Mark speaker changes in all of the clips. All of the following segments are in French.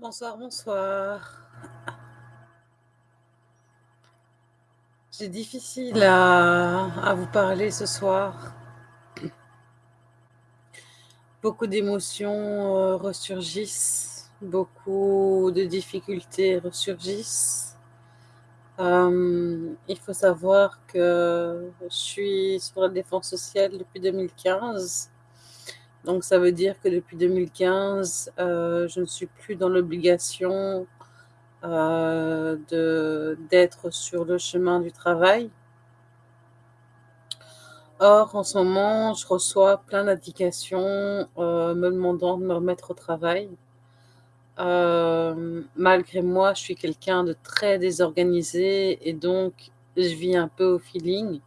Speaker 1: Bonsoir, bonsoir. C'est difficile à, vous parler ce soir. Beaucoup d'émotions euh, ressurgissent, beaucoup de difficultés ressurgissent. Euh, il faut savoir que je suis sur la défense sociale depuis 2015. Donc ça veut dire que depuis 2015, euh, je ne suis plus dans l'obligation euh, d'être sur le chemin du travail. Or, en ce moment, je reçois plein d'indications euh, me demandant de me remettre au travail. Malgré moi, je suis quelqu'un de très désorganisé et donc je vis un peu au feeling.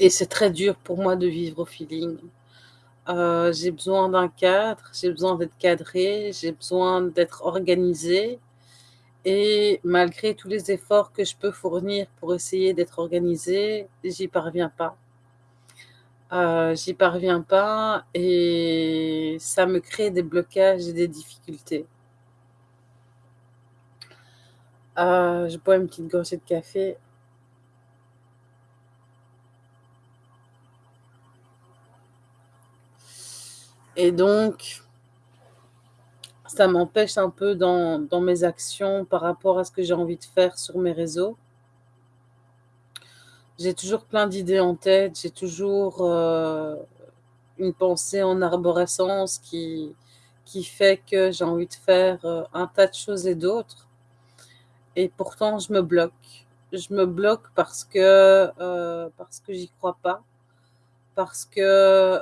Speaker 1: Et c'est très dur pour moi de vivre au feeling. Euh, j'ai besoin d'un cadre, j'ai besoin d'être cadré, j'ai besoin d'être organisé. Et malgré tous les efforts que je peux fournir pour essayer d'être organisé, j'y parviens pas. Euh, j'y parviens pas et ça me crée des blocages et des difficultés. Euh, je bois une petite gorgée de café. Et donc, ça m'empêche un peu dans, mes actions par rapport à ce que j'ai envie de faire sur mes réseaux. J'ai toujours plein d'idées en tête, j'ai toujours euh, une pensée en arborescence qui, qui fait que j'ai envie de faire euh, un tas de choses et d'autres. Et pourtant, je me bloque. Je me bloque parce que, euh, parce que j'y crois pas, parce que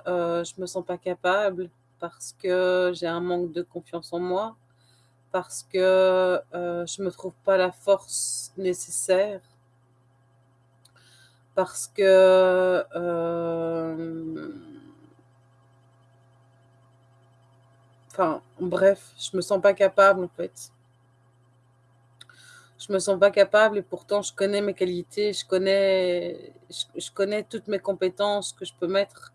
Speaker 1: euh, je me sens pas capable, parce que j'ai un manque de confiance en moi, parce que euh, je me trouve pas la force nécessaire, parce que euh, enfin bref, je me sens pas capable en fait. Je me sens pas capable et pourtant je connais mes qualités, je connais, je, connais toutes mes compétences que je peux mettre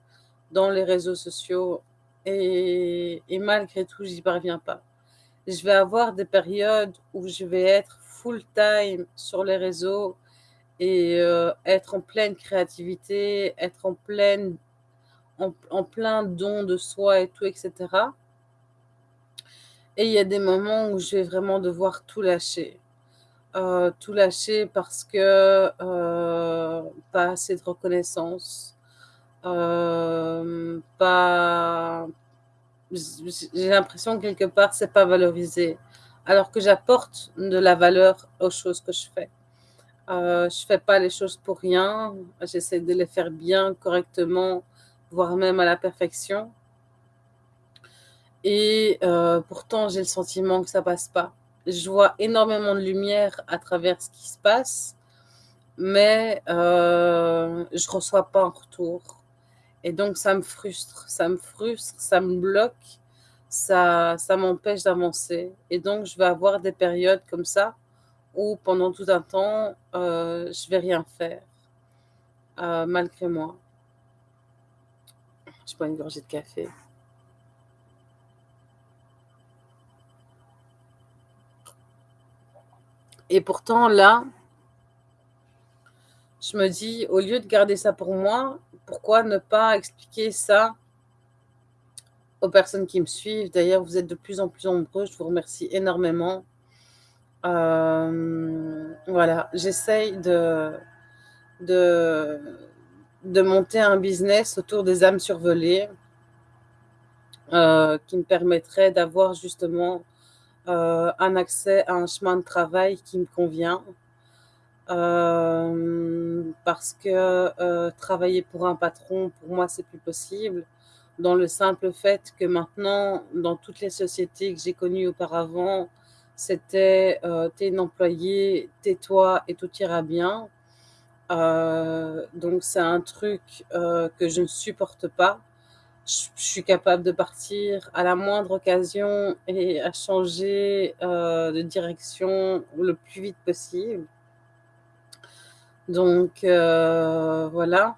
Speaker 1: dans les réseaux sociaux et, malgré tout, j'y parviens pas. Je vais avoir des périodes où je vais être full time sur les réseaux et euh, être en pleine créativité, être en pleine, en plein don de soi et tout, etc. Et il y a des moments où je vais vraiment devoir tout lâcher. Euh, tout lâcher parce que euh, pas assez de reconnaissance, euh, pas, j'ai l'impression que quelque part c'est pas valorisé, alors que j'apporte de la valeur aux choses que je fais. Je fais pas les choses pour rien, j'essaie de les faire bien, correctement, voire même à la perfection. Et pourtant, j'ai le sentiment que ça passe pas. Je vois énormément de lumière à travers ce qui se passe, mais euh, je reçois pas en retour. Et donc, ça me frustre, ça me frustre, ça me bloque, ça, ça m'empêche d'avancer. Et donc, je vais avoir des périodes comme ça où pendant tout un temps, euh, je vais rien faire, euh, malgré moi. Je bois une gorgée de café. Et pourtant, là, je me dis, au lieu de garder ça pour moi, pourquoi ne pas expliquer ça aux personnes qui me suivent? D'ailleurs, vous êtes de plus en plus nombreux, je vous remercie énormément. Euh, voilà, j'essaye de, monter un business autour des âmes survolées euh, qui me permettrait d'avoir justement euh, un accès à un chemin de travail qui me convient. Euh, parce que euh, travailler pour un patron, pour moi, c'est plus possible. Dans le simple fait que maintenant, dans toutes les sociétés que j'ai connues auparavant, c'était t'es une employée, tais-toi et tout ira bien. Donc c'est un truc que je ne supporte pas. Je, suis capable de partir à la moindre occasion et à changer euh, de direction le plus vite possible. Donc euh, voilà.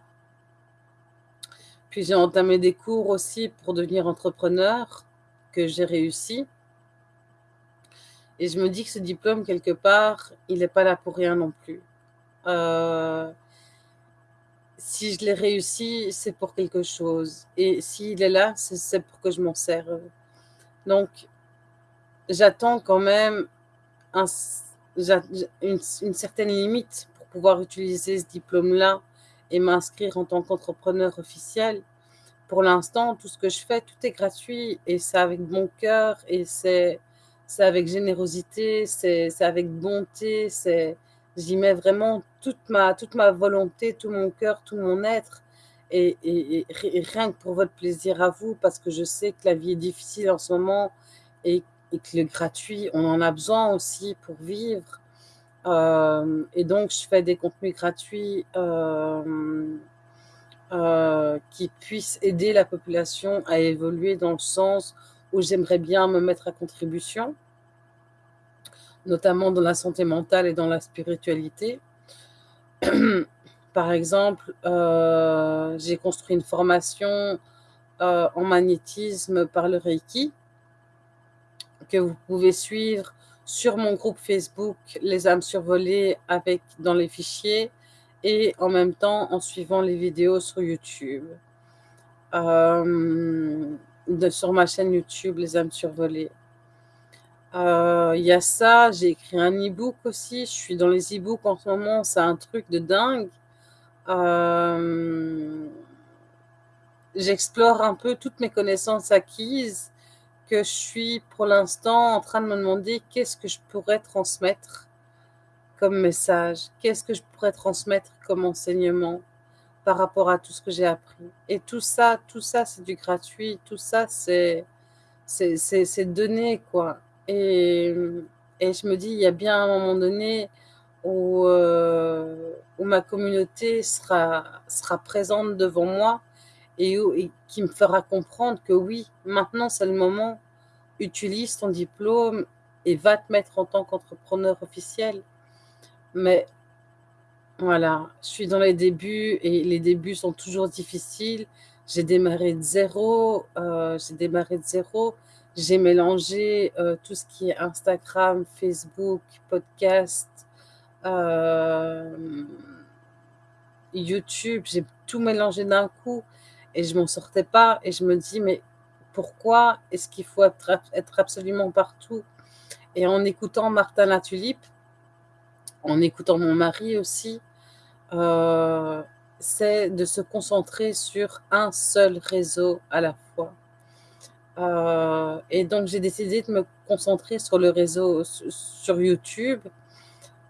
Speaker 1: Puis j'ai entamé des cours aussi pour devenir entrepreneur, que j'ai réussi. Et je me dis que ce diplôme, quelque part, il n'est pas là pour rien non plus. Euh, si je l'ai réussi, c'est pour quelque chose. Et s'il est là, c'est pour que je m'en serve. Donc, j'attends quand même un, une, certaine limite pour pouvoir utiliser ce diplôme-là et m'inscrire en tant qu'entrepreneur officiel. Pour l'instant, tout ce que je fais, tout est gratuit et c'est avec bon cœur et c'est avec générosité, c'est avec bonté, j'y mets vraiment toute ma, toute ma volonté, tout mon cœur, tout mon être. Et, rien que pour votre plaisir à vous, parce que je sais que la vie est difficile en ce moment et, que le gratuit, on en a besoin aussi pour vivre. Euh, et donc, je fais des contenus gratuits euh, euh, qui puissent aider la population à évoluer dans le sens où j'aimerais bien me mettre à contribution, notamment dans la santé mentale et dans la spiritualité. Par exemple, euh, j'ai construit une formation euh, en magnétisme par le Reiki que vous pouvez suivre sur mon groupe Facebook Les âmes survolées avec dans les fichiers et en même temps en suivant les vidéos sur YouTube. Euh, sur ma chaîne YouTube Les âmes survolées. Euh, il y a ça, j'ai écrit un e-book aussi. Je suis dans les e-books en ce moment, c'est un truc de dingue. Euh, j'explore un peu toutes mes connaissances acquises que je suis pour l'instant en train de me demander qu'est-ce que je pourrais transmettre comme message, qu'est-ce que je pourrais transmettre comme enseignement par rapport à tout ce que j'ai appris. Et tout ça, tout ça, c'est du gratuit, tout ça, c'est c'est donné, quoi. Et, je me dis, il y a bien un moment donné où, euh, ma communauté sera, sera présente devant moi et qui me fera comprendre que oui, maintenant c'est le moment, utilise ton diplôme et va te mettre en tant qu'entrepreneur officiel. Mais voilà, je suis dans les débuts et les débuts sont toujours difficiles. J'ai démarré de zéro, euh, j'ai démarré de zéro. J'ai mélangé euh, tout ce qui est Instagram, Facebook, podcast, euh, YouTube. J'ai tout mélangé d'un coup et je m'en sortais pas. Et je me dis, mais pourquoi est-ce qu'il faut être, absolument partout? Et en écoutant Martin Latulipe, en écoutant mon mari aussi, euh, c'est de se concentrer sur un seul réseau à la fois. Euh, et donc, j'ai décidé de me concentrer sur le réseau, sur YouTube,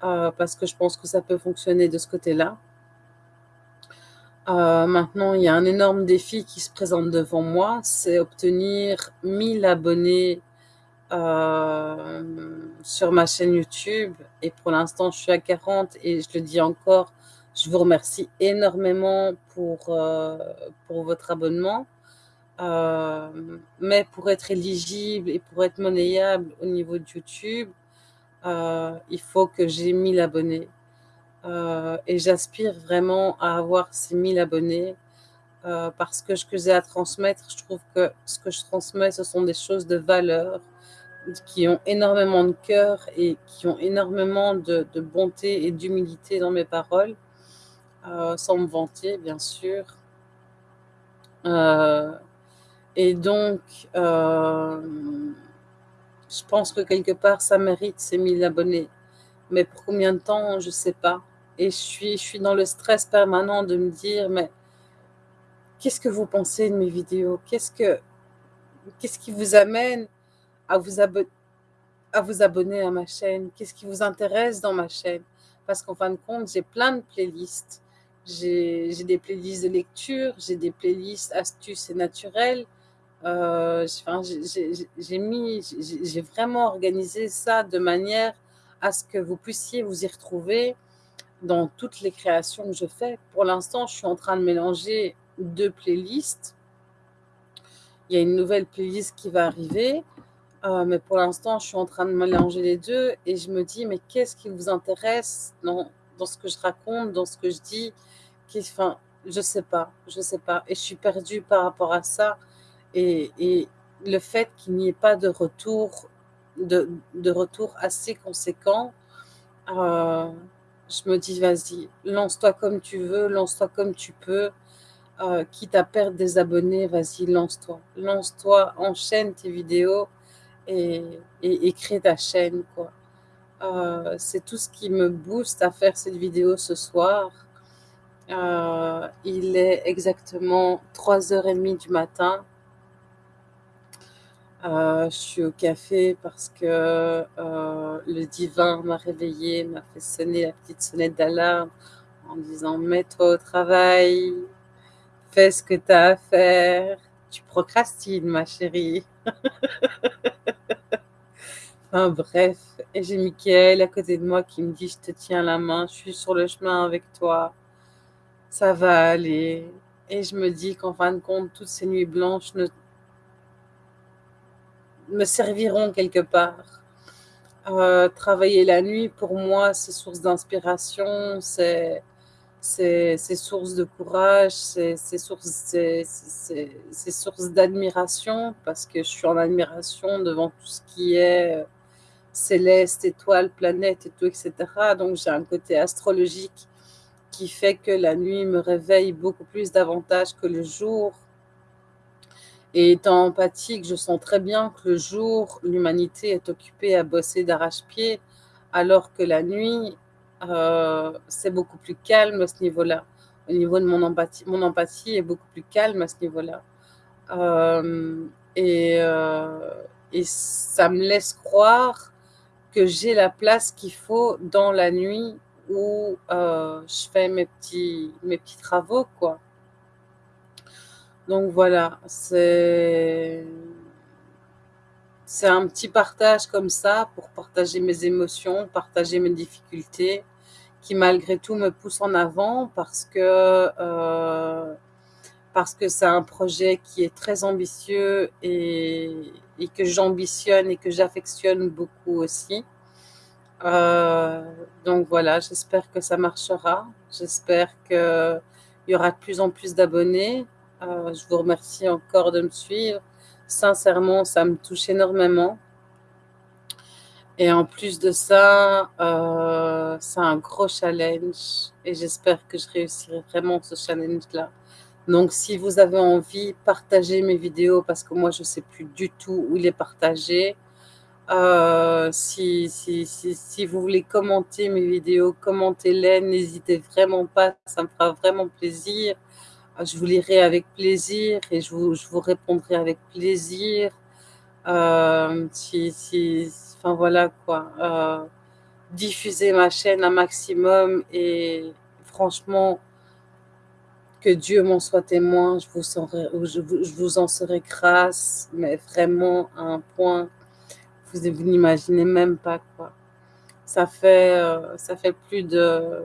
Speaker 1: euh, parce que je pense que ça peut fonctionner de ce côté-là. maintenant, il y a un énorme défi qui se présente devant moi, c'est obtenir 1000 abonnés sur ma chaîne YouTube. Et pour l'instant, je suis à 40 et je le dis encore, je vous remercie énormément pour, euh, pour votre abonnement. Euh, mais pour être éligible et pour être monnayable au niveau de YouTube, euh, il faut que j'ai 1000 abonnés. et j'aspire vraiment à avoir ces 1000 abonnés parce que ce que j'ai à transmettre, je trouve que ce que je transmets, ce sont des choses de valeur qui ont énormément de cœur et qui ont énormément de, bonté et d'humilité dans mes paroles. Euh, sans me vanter, bien sûr. Euh, et donc, euh, je pense que quelque part, ça mérite ces 1000 abonnés. Mais pour combien de temps, je ne sais pas. Et je suis, dans le stress permanent de me dire, mais qu'est-ce que vous pensez de mes vidéos? Qu'est-ce que qu'est-ce qui vous amène à vous, à vous abonner à ma chaîne? Qu'est-ce qui vous intéresse dans ma chaîne? Parce qu'en fin de compte, j'ai plein de playlists. J'ai des playlists de lecture, j'ai des playlists astuces et naturelles. J'ai vraiment organisé ça de manière à ce que vous puissiez vous y retrouver dans toutes les créations que je fais. Pour l'instant, je suis en train de mélanger deux playlists. Il y a une nouvelle playlist qui va arriver, euh, mais pour l'instant, je suis en train de mélanger les deux et je me dis, mais qu'est-ce qui vous intéresse dans, ce que je raconte, dans ce que je dis? Enfin, je sais pas, je sais pas et je suis perdue par rapport à ça et le fait qu'il n'y ait pas de retour assez conséquent, heu, je me dis: «Vas-y, lance-toi comme tu veux, lance-toi comme tu peux, heu, quitte à perdre des abonnés, vas-y, lance-toi. Lance-toi, enchaîne tes vidéos et crée ta chaîne, quoi». Heu, c'est tout ce qui me booste à faire cette vidéo ce soir. Il est exactement 03:30 du matin. Heu, je suis au café parce que, heu, le divin m'a réveillée, m'a fait sonner la petite sonnette d'alarme en disant: «Mets-toi au travail, fais ce que tu as à faire, tu procrastines ma chérie». Enfin bref et j'ai Mickaël à côté de moi qui me dit: «Je te tiens la main, je suis sur le chemin avec toi, ça va aller» et je me dis qu'en fin de compte, toutes ces nuits blanches ne me serviront quelque part. Heu, travailler la nuit pour moi, c'est source d'inspiration, c'est source de courage, c'est source d'admiration parce que je suis en admiration devant tout ce qui est, heu, céleste, étoiles, planètes et tout et cetera. Donc j'ai un côté astrologique qui fait que la nuit me réveille beaucoup plus davantage que le jour. Et étant empathique, je sens très bien que le jour, l'humanité est occupée à bosser d'arrache-pied, alors que la nuit, heu, c'est beaucoup plus calme à ce niveau-là. Au niveau de mon empathie mon empathie est beaucoup plus calme à ce niveau-là. Hem et heu et ça me laisse croire que j'ai la place qu'il faut dans la nuit où, je fais mes petits mes petits travaux, quoi. Donc voilà, c'est un petit partage comme ça pour partager mes émotions, partager mes difficultés qui malgré tout me poussent en avant parce que, que c'est un projet qui est très ambitieux et que j'ambitionne et que j'affectionne beaucoup aussi. Heu, donc voilà, j'espère que ça marchera. J'espère qu'il y aura de plus en plus d'abonnés. Heu, je vous remercie encore de me suivre. Sincèrement, ça me touche énormément. Et en plus de ça, heu, c'est un gros challenge et j'espère que je réussirai vraiment ce challenge-là. Donc si vous avez envie, partagez mes vidéos parce que moi je sais plus du tout où les partager. Heu, si si si si vous voulez commenter mes vidéos, commentez-les, n'hésitez vraiment pas, ça me fera vraiment plaisir. Heu, je vous lirai avec plaisir et je vous je vous répondrai avec plaisir. Hem, si si enfin voilà quoi, heu, diffusez ma chaîne un maximum et franchement que Dieu m'en soit témoin, je vous serai je je vous en serai grâce, mais vraiment à un point, vous vous n'imaginez même pas, quoi. Ça fait, heu, ça fait plus de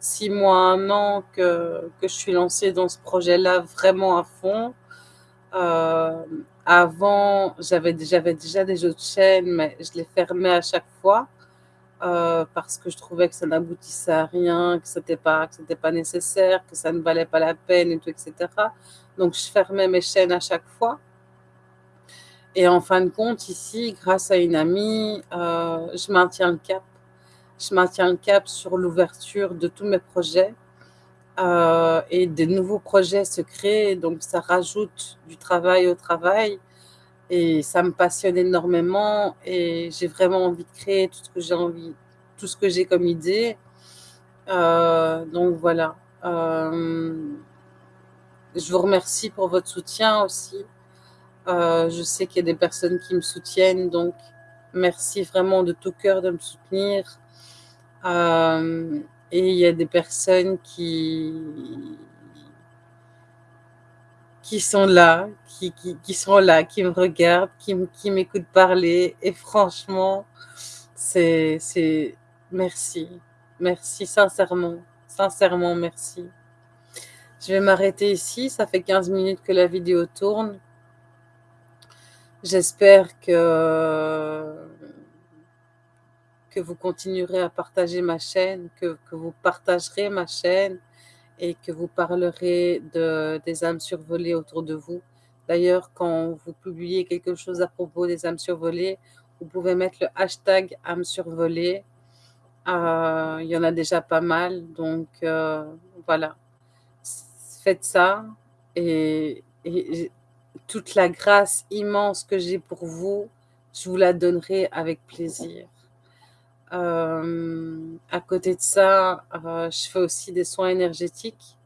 Speaker 1: 6 mois, 1 an que que je suis lancée dans ce projet-là vraiment à fond. Hem, avant, j'avais déjà des autres chaînes, mais je les fermais à chaque fois, heu, parce que je trouvais que ça n'aboutissait à rien, que c'était pas que pas nécessaire, que ça ne valait pas la peine et tout et cetera. Donc je fermais mes chaînes à chaque fois. Et en fin de compte, ici, grâce à une amie, heu, je maintiens le cap. Je maintiens le cap sur l'ouverture de tous mes projets, heu et des nouveaux projets se créent, donc ça rajoute du travail au travail et ça me passionne énormément et j'ai vraiment envie de créer tout ce que j'ai envie tout ce que j'ai comme idée. Heu, donc voilà, hem, je vous remercie pour votre soutien aussi. Je sais qu'il y a des personnes qui me soutiennent, donc merci vraiment de tout cœur de me soutenir. Hem et il y a des personnes qui qui sont là, qui qui qui sont là, qui me regardent, qui qui m'écoutent parler et franchement, c'est merci. Merci sincèrement, sincèrement merci. Je vais m'arrêter ici, ça fait 15 minutes que la vidéo tourne. J'espère que que vous continuerez à partager ma chaîne, que que vous partagerez ma chaîne et que vous parlerez de, des âmes survolées autour de vous. D'ailleurs, quand vous publiez quelque chose à propos des âmes survolées, vous pouvez mettre le hashtag âmes survolées. Euh, il y en a déjà pas mal, donc euh, voilà. Faites ça et, et toute la grâce immense que j'ai pour vous, je vous la donnerai avec plaisir. Euh, à côté de ça, euh, je fais aussi des soins énergétiques.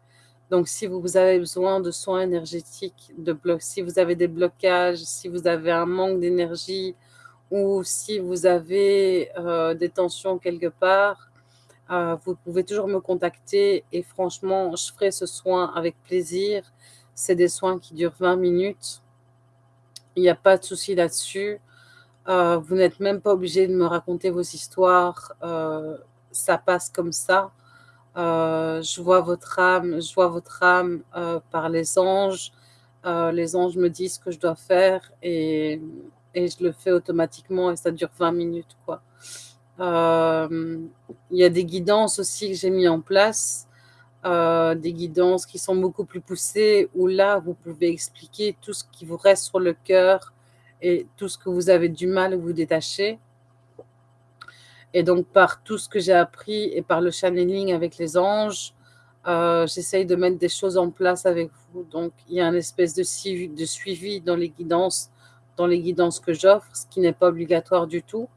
Speaker 1: Donc, si vous avez besoin de soins énergétiques, de si vous avez des blocages, si vous avez un manque d'énergie ou si vous avez euh, des tensions quelque part, vous pouvez toujours me contacter et franchement, je ferai ce soin avec plaisir. C'est des soins qui durent 20 minutes. Il n'y a pas de souci là-dessus. Euh, vous n'êtes même pas obligé de me raconter vos histoires. Euh, ça passe comme ça. Euh, je vois votre âme, je vois votre âme par les anges. les anges me disent ce que je dois faire et, et, je le fais automatiquement et ça dure 20 minutes. Quoi. Il y a des guidances aussi que j'ai mis en place. des guidances qui sont beaucoup plus poussées, où là, vous pouvez expliquer tout ce qui vous reste sur le cœur, et tout ce que vous avez du mal à vous détacher. Et donc, par tout ce que j'ai appris et par le channeling avec les anges, euh, j'essaye de mettre des choses en place avec vous. Donc, il y a une espèce de suivi, dans les guidances, dans les guidances que j'offre, ce qui n'est pas obligatoire du tout.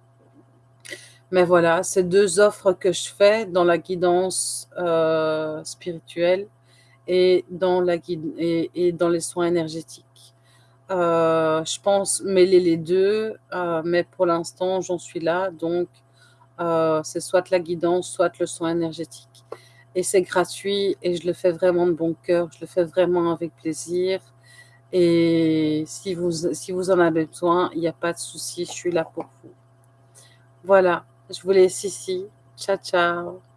Speaker 1: Mais voilà, c'est deux offres que je fais dans la guidance euh, spirituelle et dans les soins énergétiques. Euh, je pense mêler les deux, euh, mais pour l'instant, j'en suis là. Donc, euh, c'est soit la guidance, soit le soin énergétique. Et c'est gratuit et je le fais vraiment de bon cœur. Je le fais vraiment avec plaisir. Et si vous, si vous en avez besoin, il n'y a pas de souci. Je suis là pour vous. Voilà. Je vous laisse ici. Ciao, ciao.